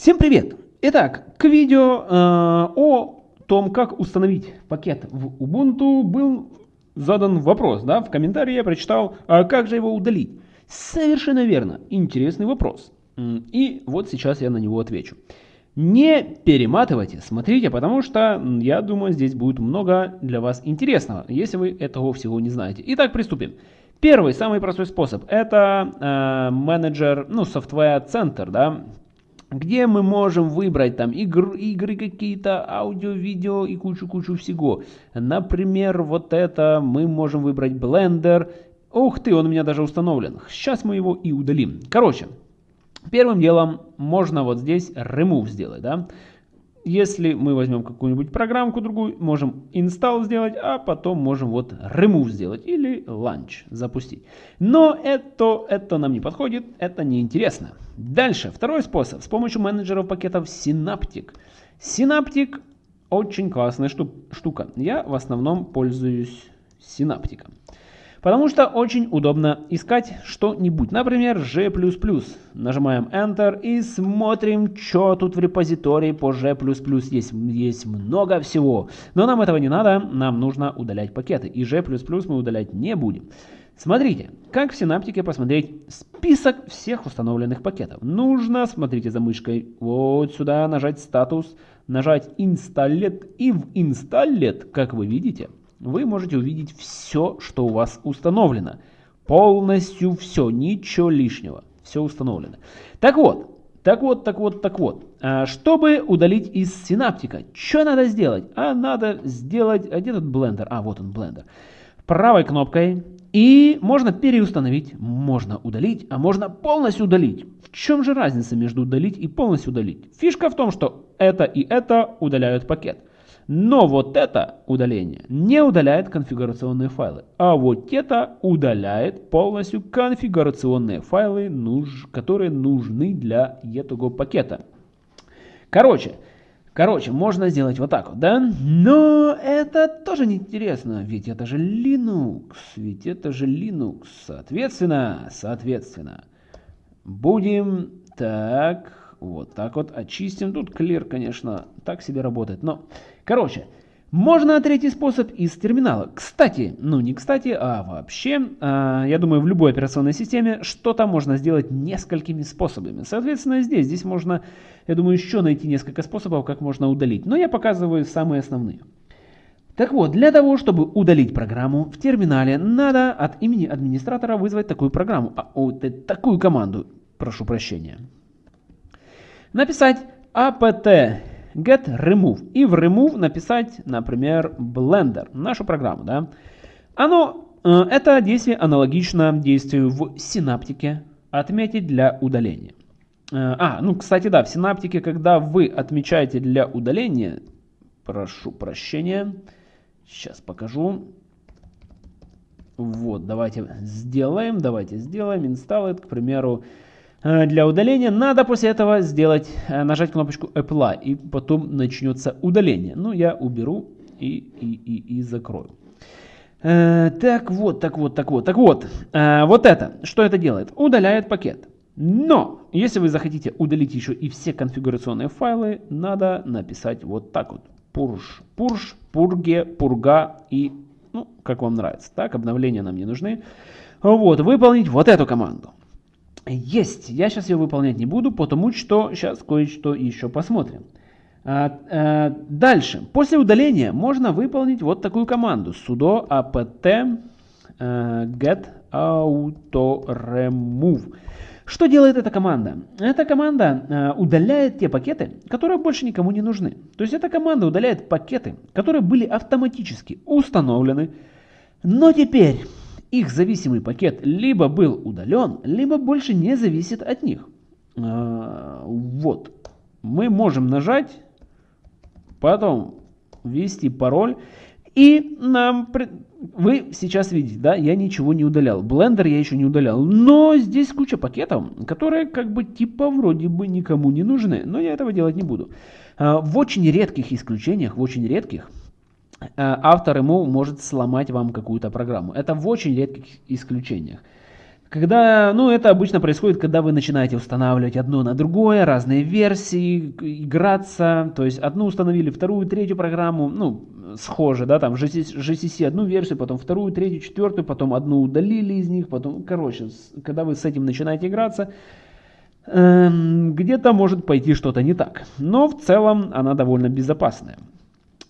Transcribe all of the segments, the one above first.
Всем привет! Итак, к видео э, о том, как установить пакет в Ubuntu был задан вопрос, да, в комментарии я прочитал, а как же его удалить? Совершенно верно, интересный вопрос. И вот сейчас я на него отвечу. Не перематывайте, смотрите, потому что, я думаю, здесь будет много для вас интересного, если вы этого всего не знаете. Итак, приступим. Первый, самый простой способ, это э, менеджер, ну, center, да, где мы можем выбрать там игр, игры какие-то, аудио, видео и кучу-кучу всего. Например, вот это мы можем выбрать Blender. Ух ты, он у меня даже установлен. Сейчас мы его и удалим. Короче, Первым делом можно вот здесь remove сделать, да. Если мы возьмем какую-нибудь программку другую, можем install сделать, а потом можем вот remove сделать или launch запустить. Но это, это нам не подходит, это неинтересно. Дальше, второй способ, с помощью менеджеров пакетов Synaptic. Synaptic очень классная штука. Я в основном пользуюсь Synaptic. Потому что очень удобно искать что-нибудь. Например, G++. Нажимаем Enter и смотрим, что тут в репозитории по G++. Есть, есть много всего. Но нам этого не надо, нам нужно удалять пакеты. И G++ мы удалять не будем. Смотрите, как в синаптике посмотреть список всех установленных пакетов. Нужно, смотрите за мышкой, вот сюда нажать статус, нажать Installed и в Installed, как вы видите, вы можете увидеть все, что у вас установлено. Полностью все, ничего лишнего. Все установлено. Так вот, так вот, так вот, так вот. А, чтобы удалить из синаптика, что надо сделать? А надо сделать... А где тут блендер? А, вот он, блендер. Правой кнопкой. И можно переустановить, можно удалить, а можно полностью удалить. В чем же разница между удалить и полностью удалить? Фишка в том, что это и это удаляют пакет. Но вот это удаление не удаляет конфигурационные файлы, а вот это удаляет полностью конфигурационные файлы, которые нужны для этого пакета. Короче, короче, можно сделать вот так вот, да? Но это тоже не интересно, ведь это же Linux, ведь это же Linux. Соответственно, соответственно, будем так, вот так вот очистим. Тут clear, конечно, так себе работает, но... Короче, можно третий способ из терминала. Кстати, ну не кстати, а вообще, э, я думаю, в любой операционной системе что-то можно сделать несколькими способами. Соответственно, здесь, здесь можно, я думаю, еще найти несколько способов, как можно удалить. Но я показываю самые основные. Так вот, для того, чтобы удалить программу в терминале, надо от имени администратора вызвать такую программу, а, вот, такую команду, прошу прощения. Написать apt get remove. И в remove написать, например, blender, нашу программу. Да? Оно, э, это действие аналогично действию в синаптике отметить для удаления. Э, а, ну, кстати, да, в синаптике, когда вы отмечаете для удаления, прошу прощения, сейчас покажу. Вот, давайте сделаем, давайте сделаем, install к примеру, для удаления, надо после этого сделать, э, нажать кнопочку Apply, и потом начнется удаление. Ну, я уберу и, и, и, и закрою. Э, так вот, так вот, так вот, так вот. Вот это, что это делает? Удаляет пакет. Но, если вы захотите удалить еще и все конфигурационные файлы, надо написать вот так вот. Purge, purge, purge, purga и, ну, как вам нравится. Так, обновления нам не нужны. Вот, выполнить вот эту команду. Есть. Я сейчас ее выполнять не буду, потому что сейчас кое-что еще посмотрим. А, а, дальше. После удаления можно выполнить вот такую команду. sudo apt а, get auto remove. Что делает эта команда? Эта команда э, удаляет те пакеты, которые больше никому не нужны. То есть эта команда удаляет пакеты, которые были автоматически установлены, но теперь их зависимый пакет либо был удален, либо больше не зависит от них. А, вот. Мы можем нажать, потом ввести пароль, и нам... Вы сейчас видите, да, я ничего не удалял. Blender я еще не удалял. Но здесь куча пакетов, которые как бы типа вроде бы никому не нужны. Но я этого делать не буду. А, в очень редких исключениях, в очень редких, автор ему может сломать вам какую-то программу. Это в очень редких исключениях. Когда, ну, это обычно происходит, когда вы начинаете устанавливать одно на другое, разные версии, играться, то есть одну установили, вторую, третью программу, ну, схоже, да, там GCC одну версию, потом вторую, третью, четвертую, потом одну удалили из них, потом, короче, когда вы с этим начинаете играться, эм, где-то может пойти что-то не так. Но в целом она довольно безопасная.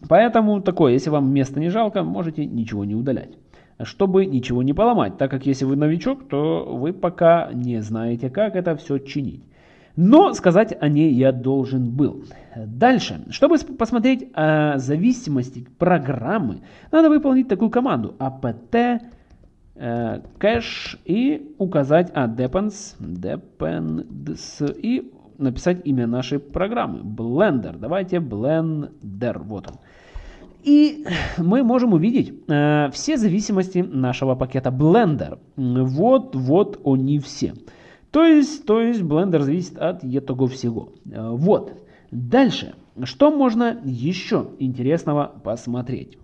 Поэтому такое, если вам места не жалко, можете ничего не удалять чтобы ничего не поломать, так как если вы новичок, то вы пока не знаете, как это все чинить. Но сказать о ней я должен был. Дальше, чтобы посмотреть о зависимости программы, надо выполнить такую команду apt э, cache и указать а, depends, depends и написать имя нашей программы. Blender. Давайте Blender. Вот он. И мы можем увидеть э, все зависимости нашего пакета Blender. Вот, вот они все. То есть, то есть Blender зависит от этого всего. Э, вот. Дальше. Что можно еще интересного посмотреть?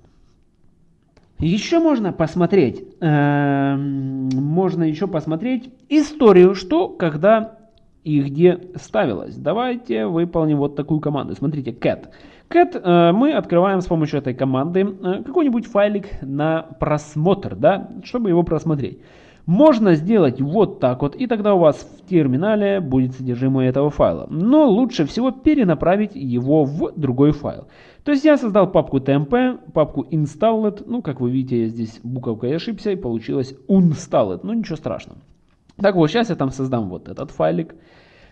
Еще можно посмотреть, э, можно еще посмотреть историю, что когда и где ставилось. Давайте выполним вот такую команду. Смотрите, cat. Cat э, мы открываем с помощью этой команды э, какой-нибудь файлик на просмотр, да, чтобы его просмотреть. Можно сделать вот так вот, и тогда у вас в терминале будет содержимое этого файла. Но лучше всего перенаправить его в другой файл. То есть я создал папку tmp, папку installed, ну как вы видите, я здесь буковкой ошибся и получилось unstalled, ну ничего страшного. Так вот, сейчас я там создам вот этот файлик.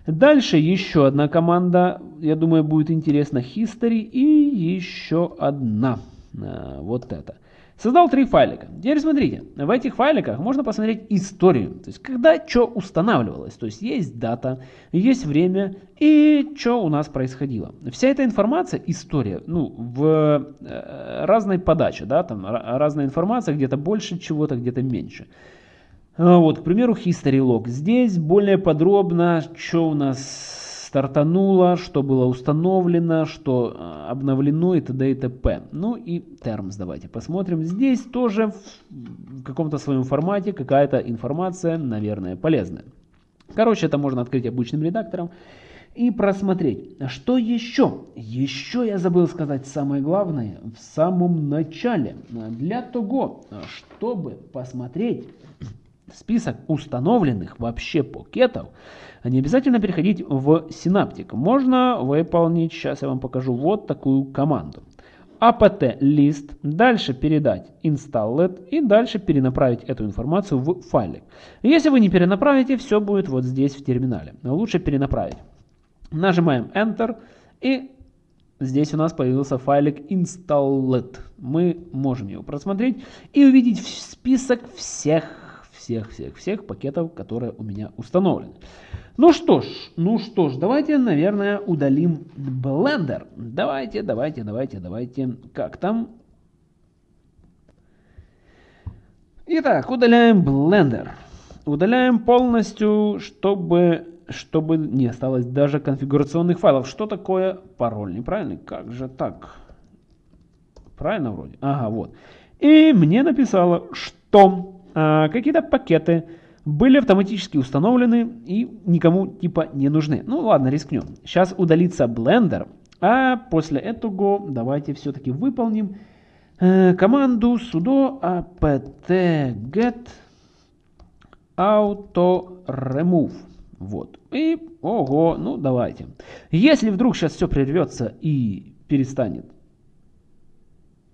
Дальше еще одна команда, я думаю, будет интересна history и еще одна, а, вот это. Создал три файлика. Теперь смотрите, в этих файликах можно посмотреть историю, то есть когда что устанавливалось, то есть есть дата, есть время и что у нас происходило. Вся эта информация, история, ну, в э, разной подаче, да, там разная информация, где-то больше чего-то, где-то меньше. А, вот, к примеру, History Log. Здесь более подробно, что у нас стартануло, что было установлено, что а, обновлено и т.д. и т.п. Ну и Terms давайте посмотрим. Здесь тоже в каком-то своем формате какая-то информация, наверное, полезная. Короче, это можно открыть обычным редактором и просмотреть. Что еще? Еще я забыл сказать самое главное в самом начале. Для того, чтобы посмотреть список установленных вообще пакетов, не обязательно переходить в Synaptic. Можно выполнить, сейчас я вам покажу, вот такую команду. apt list, дальше передать installed и дальше перенаправить эту информацию в файлик. Если вы не перенаправите, все будет вот здесь в терминале. Лучше перенаправить. Нажимаем Enter и здесь у нас появился файлик installed. Мы можем его просмотреть и увидеть список всех всех-всех-всех пакетов, которые у меня установлены. Ну что ж, ну что ж, давайте, наверное, удалим Blender. Давайте, давайте, давайте, давайте. Как там? Итак, удаляем Blender. Удаляем полностью, чтобы, чтобы не осталось даже конфигурационных файлов. Что такое пароль? Неправильный? Как же так? Правильно вроде? Ага, вот. И мне написало, что какие-то пакеты были автоматически установлены и никому типа не нужны. Ну ладно, рискнем. Сейчас удалится Blender, а после этого давайте все-таки выполним э, команду sudo apt get auto remove. Вот. И, ого, ну давайте. Если вдруг сейчас все прервется и перестанет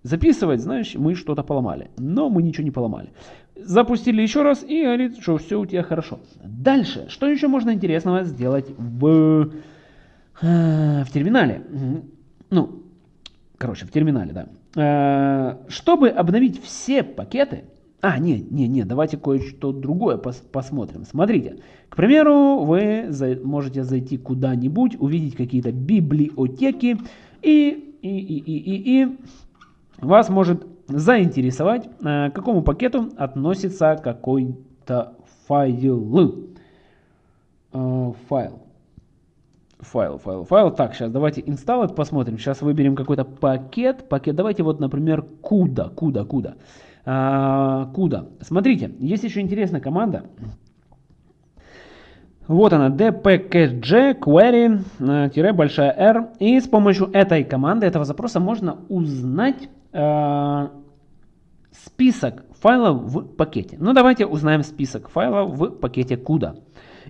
записывать, знаешь, мы что-то поломали. Но мы ничего не поломали. Запустили еще раз и говорит, что все у тебя хорошо. Дальше, что еще можно интересного сделать в, э, в терминале? Ну, короче, в терминале, да. Э, чтобы обновить все пакеты, а, не, не, не, давайте кое-что другое пос посмотрим. Смотрите, к примеру, вы за можете зайти куда-нибудь, увидеть какие-то библиотеки и, и, и, и, и, и вас может заинтересовать, э, к какому пакету относится какой-то файл. Э, файл. Файл, файл, файл. Так, сейчас давайте install посмотрим. Сейчас выберем какой-то пакет. Пакет, давайте вот, например, куда, куда, куда. Куда. Смотрите, есть еще интересная команда. Вот она, dpkg query, э, R. И с помощью этой команды, этого запроса можно узнать э, список файлов в пакете. Ну давайте узнаем список файлов в пакете CUDA.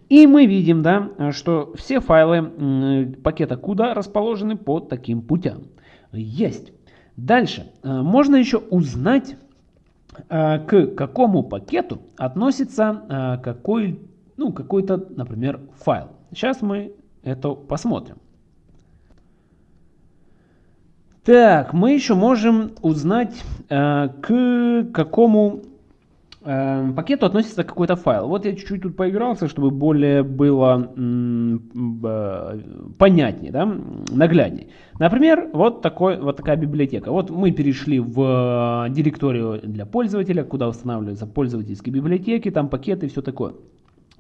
И мы видим, да, что все файлы пакета CUDA расположены по таким путям. Есть. Дальше. Э, можно еще узнать, э, к какому пакету относится э, какой, ну, какой-то, например, файл. Сейчас мы это посмотрим. Так, мы еще можем узнать, к какому э, пакету относится какой-то файл. Вот я чуть-чуть тут поигрался, чтобы более было э, понятнее, да, нагляднее. Например, вот, такой, вот такая библиотека. Вот мы перешли в э, директорию для пользователя, куда устанавливаются пользовательские библиотеки, там пакеты и все такое.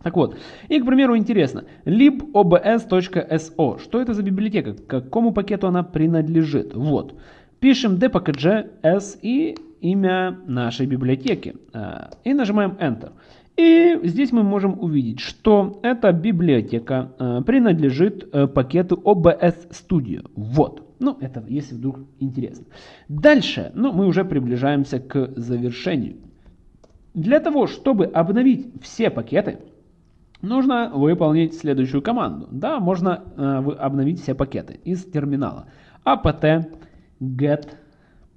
Так вот, и, к примеру, интересно, libobs.so, что это за библиотека, к какому пакету она принадлежит? Вот, пишем dpkg s и имя нашей библиотеки э, и нажимаем Enter. И здесь мы можем увидеть, что эта библиотека э, принадлежит э, пакету OBS Studio. Вот. Ну, это если вдруг интересно. Дальше, ну, мы уже приближаемся к завершению. Для того, чтобы обновить все пакеты, нужно выполнить следующую команду. Да, можно э, обновить все пакеты из терминала. apt get,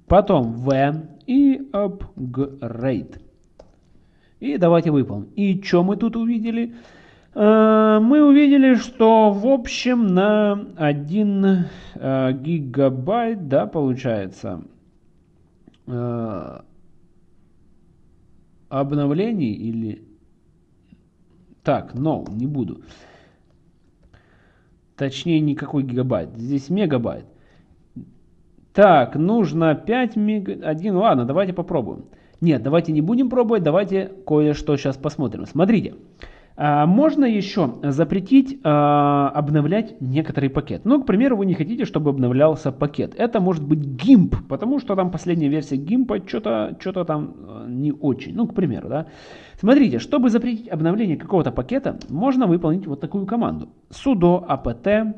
потом v и upgrade. И давайте выполним. И что мы тут увидели? Э, мы увидели, что в общем на 1 э, гигабайт, да, получается, э, обновлений или... Так, no, не буду. Точнее, никакой гигабайт. Здесь мегабайт. Так, нужно 5 мега... 1, ладно, давайте попробуем. Нет, давайте не будем пробовать, давайте кое-что сейчас посмотрим. Смотрите, а, можно еще запретить а, обновлять некоторый пакет. Ну, к примеру, вы не хотите, чтобы обновлялся пакет. Это может быть GIMP, потому что там последняя версия GIMP что-то что там а, не очень. Ну, к примеру, да. Смотрите, чтобы запретить обновление какого-то пакета, можно выполнить вот такую команду. sudo apt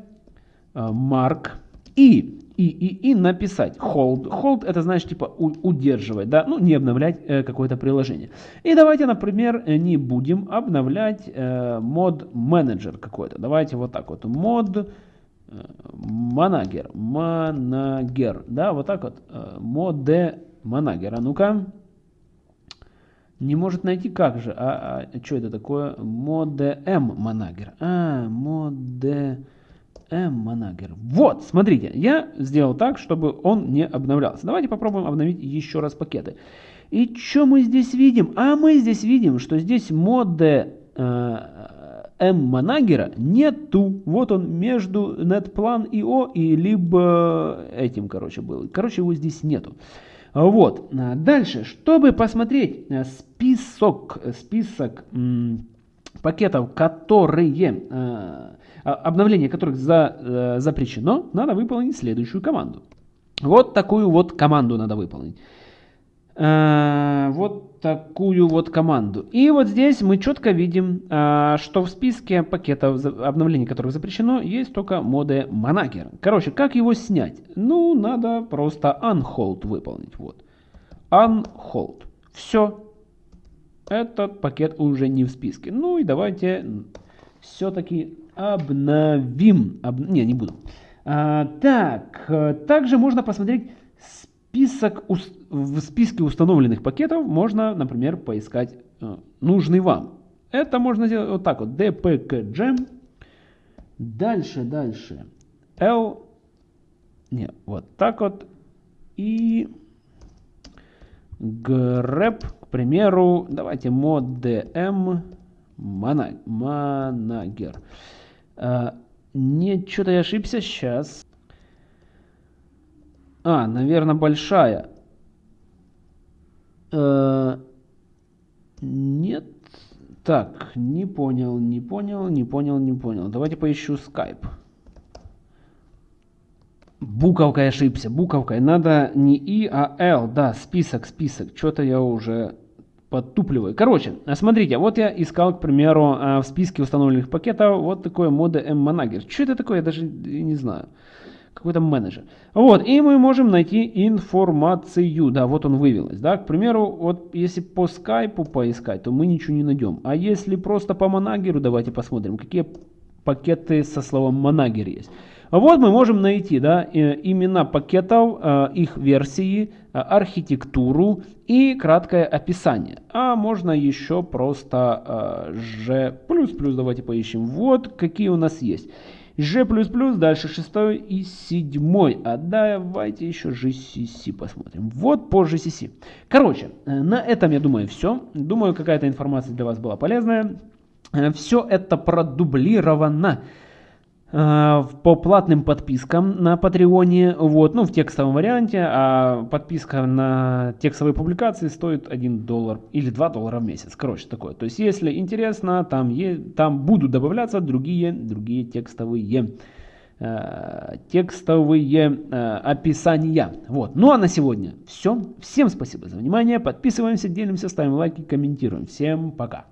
mark и и, и, и написать hold. Hold это значит типа удерживать, да, ну не обновлять э, какое-то приложение. И давайте, например, не будем обновлять э, мод менеджер какой-то. Давайте вот так вот. Мод манагер, манагер, да, вот так вот. Э, моде манагер. А ну-ка. Не может найти как же. А, а что это такое? Моде М манагер. А, моде M-Manager. Вот, смотрите, я сделал так, чтобы он не обновлялся. Давайте попробуем обновить еще раз пакеты. И что мы здесь видим? А мы здесь видим, что здесь моды э, M-Manager нету. Вот он между netplan.io и либо этим, короче, был. Короче, его здесь нету. Вот. Дальше, чтобы посмотреть э, список, список пакетов, которые а, обновление которых за, э, запрещено, надо выполнить следующую команду. Вот такую вот команду надо выполнить. Э, вот такую вот команду. И вот здесь мы четко видим, э, что в списке пакетов обновлений, которых запрещено, есть только моды Manager. Короче, как его снять? Ну, надо просто unhold выполнить. Вот. Unhold. Все. Этот пакет уже не в списке. Ну и давайте все-таки обновим. Об... Не, не буду. А, так, также можно посмотреть список, в списке установленных пакетов. Можно, например, поискать э, нужный вам. Это можно сделать вот так вот. dpkg. Дальше, дальше. L. Не, вот так вот. И grep, к примеру, давайте moddm. А, нет, что-то я ошибся. Сейчас. А, наверное, большая. А, нет. Так, не понял, не понял, не понял, не понял. Давайте поищу Skype. Буковкой ошибся, буковкой. Надо не И, а Л. Да, список, список. Что-то я уже подтупливаю. Короче, смотрите, вот я искал, к примеру, в списке установленных пакетов вот такое мода M-Manager. Что это такое, я даже не знаю какой-то менеджер. Вот, и мы можем найти информацию, да, вот он вывелась, да, к примеру, вот если по скайпу поискать, то мы ничего не найдем, а если просто по манагеру, давайте посмотрим, какие пакеты со словом манагер есть. Вот мы можем найти да, имена пакетов, э, их версии, э, архитектуру и краткое описание. А можно еще просто G++, э, давайте поищем. Вот какие у нас есть. G++, дальше шестой и седьмой. А давайте еще GCC посмотрим. Вот по GCC. Короче, э, на этом, я думаю, все. Думаю, какая-то информация для вас была полезная. Э, все это продублировано по платным подпискам на Патреоне, вот, ну, в текстовом варианте, а подписка на текстовые публикации стоит 1 доллар или 2 доллара в месяц, короче, такое. То есть, если интересно, там, е, там будут добавляться другие, другие текстовые, э, текстовые э, описания. Вот, ну а на сегодня все. Всем спасибо за внимание, подписываемся, делимся, ставим лайки, комментируем. Всем пока.